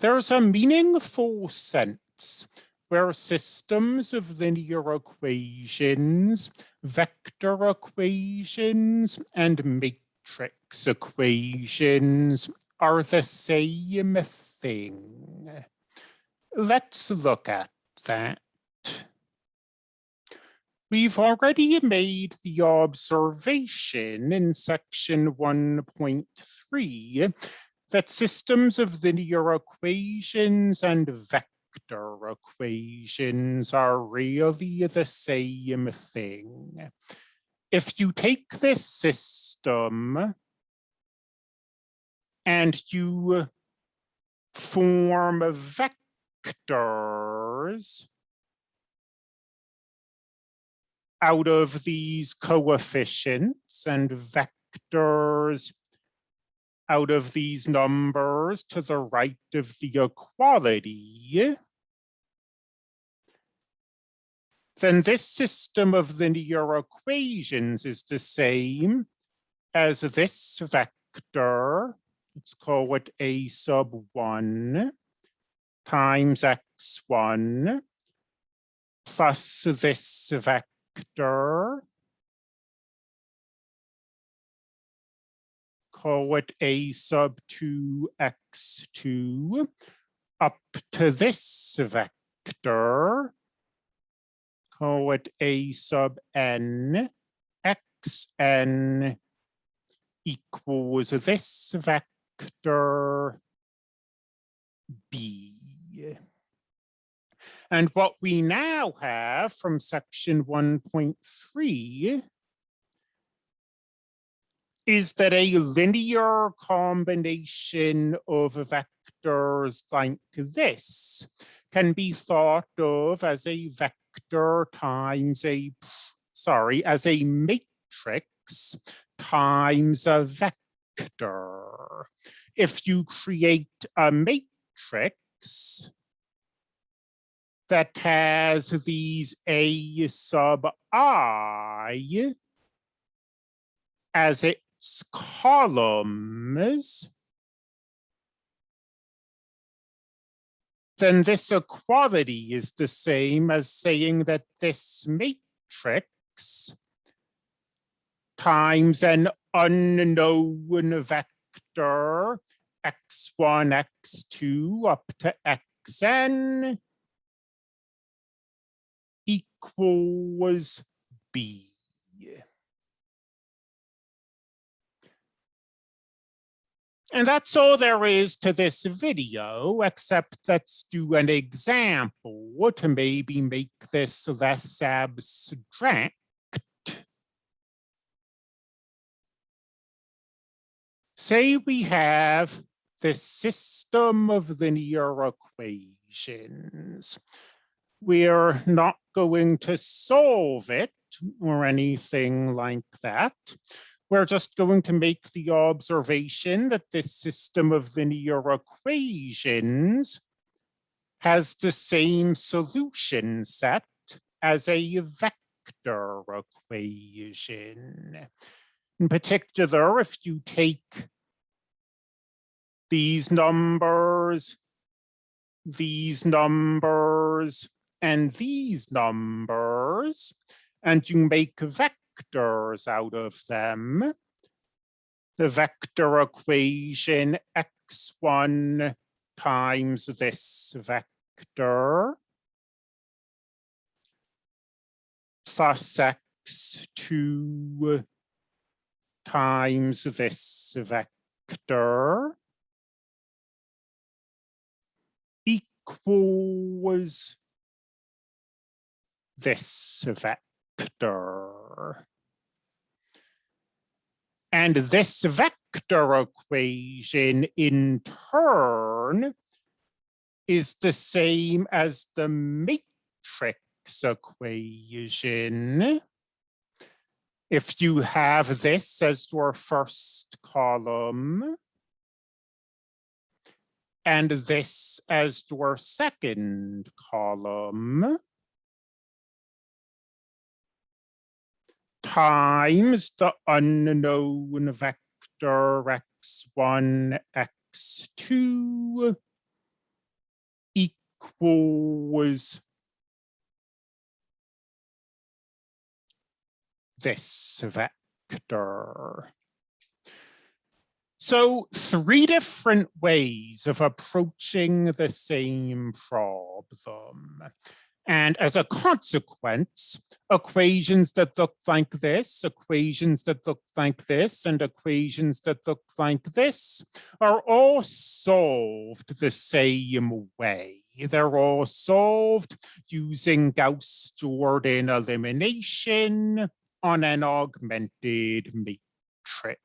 There's a meaningful sense where systems of linear equations, vector equations, and matrix equations are the same thing. Let's look at that. We've already made the observation in section 1.3 that systems of linear equations and vector equations are really the same thing. If you take this system and you form vectors out of these coefficients and vectors out of these numbers to the right of the equality, then this system of linear equations is the same as this vector, let's call it a sub 1 times x1 plus this vector call it a sub 2x2 up to this vector, call it a sub n, xn equals this vector b. And what we now have from section 1.3 is that a linear combination of vectors like this can be thought of as a vector times a, sorry, as a matrix times a vector. If you create a matrix that has these A sub I as it columns, then this equality is the same as saying that this matrix times an unknown vector x1, x2 up to xn equals b. And that's all there is to this video, except let's do an example to maybe make this less abstract. Say we have this system of linear equations. We're not going to solve it or anything like that we're just going to make the observation that this system of linear equations has the same solution set as a vector equation. In particular, if you take these numbers, these numbers, and these numbers, and you make a vector vectors out of them. The vector equation x1 times this vector plus x2 times this vector equals this vector. And this vector equation in turn is the same as the matrix equation. If you have this as your first column, and this as your second column, times the unknown vector x1, x2 equals this vector. So three different ways of approaching the same problem. And as a consequence, equations that look like this, equations that look like this, and equations that look like this are all solved the same way. They're all solved using Gauss-Jordan elimination on an augmented matrix.